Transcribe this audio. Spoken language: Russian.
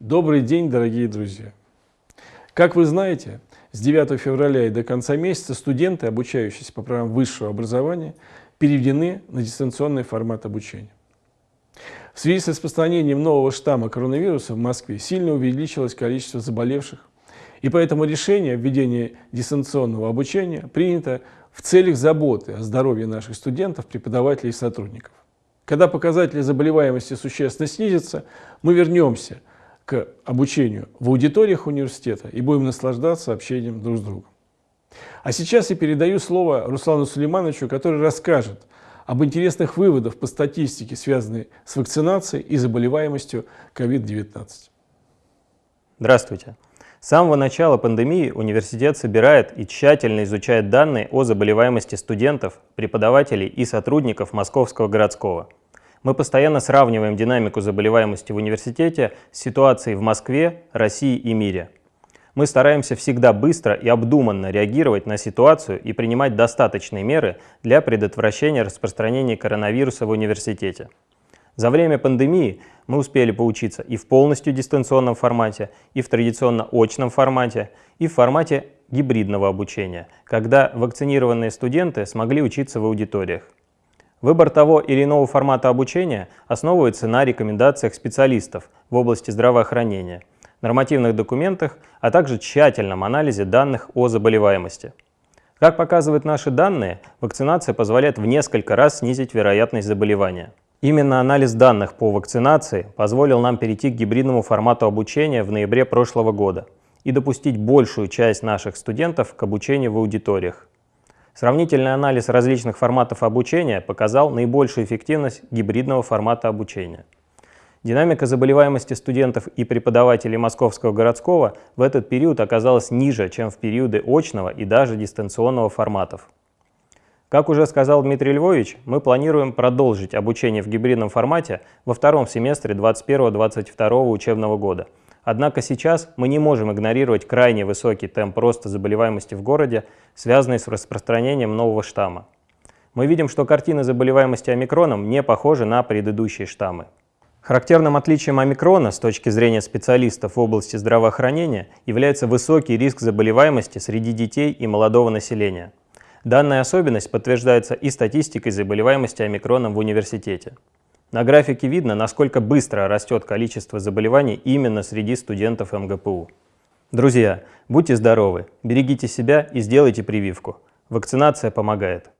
Добрый день, дорогие друзья! Как вы знаете, с 9 февраля и до конца месяца студенты, обучающиеся по программам высшего образования, переведены на дистанционный формат обучения. В связи с распространением нового штамма коронавируса в Москве сильно увеличилось количество заболевших, и поэтому решение о введении дистанционного обучения принято в целях заботы о здоровье наших студентов, преподавателей и сотрудников. Когда показатели заболеваемости существенно снизятся, мы вернемся к обучению в аудиториях университета и будем наслаждаться общением друг с другом. А сейчас я передаю слово Руслану Сулеймановичу, который расскажет об интересных выводах по статистике, связанной с вакцинацией и заболеваемостью COVID-19. Здравствуйте. С самого начала пандемии университет собирает и тщательно изучает данные о заболеваемости студентов, преподавателей и сотрудников Московского городского – мы постоянно сравниваем динамику заболеваемости в университете с ситуацией в Москве, России и мире. Мы стараемся всегда быстро и обдуманно реагировать на ситуацию и принимать достаточные меры для предотвращения распространения коронавируса в университете. За время пандемии мы успели поучиться и в полностью дистанционном формате, и в традиционно очном формате, и в формате гибридного обучения, когда вакцинированные студенты смогли учиться в аудиториях. Выбор того или иного формата обучения основывается на рекомендациях специалистов в области здравоохранения, нормативных документах, а также тщательном анализе данных о заболеваемости. Как показывают наши данные, вакцинация позволяет в несколько раз снизить вероятность заболевания. Именно анализ данных по вакцинации позволил нам перейти к гибридному формату обучения в ноябре прошлого года и допустить большую часть наших студентов к обучению в аудиториях. Сравнительный анализ различных форматов обучения показал наибольшую эффективность гибридного формата обучения. Динамика заболеваемости студентов и преподавателей Московского городского в этот период оказалась ниже, чем в периоды очного и даже дистанционного форматов. Как уже сказал Дмитрий Львович, мы планируем продолжить обучение в гибридном формате во втором семестре 2021-2022 учебного года – Однако сейчас мы не можем игнорировать крайне высокий темп роста заболеваемости в городе, связанный с распространением нового штамма. Мы видим, что картина заболеваемости омикроном не похожа на предыдущие штаммы. Характерным отличием омикрона с точки зрения специалистов в области здравоохранения является высокий риск заболеваемости среди детей и молодого населения. Данная особенность подтверждается и статистикой заболеваемости омикроном в университете. На графике видно, насколько быстро растет количество заболеваний именно среди студентов МГПУ. Друзья, будьте здоровы, берегите себя и сделайте прививку. Вакцинация помогает.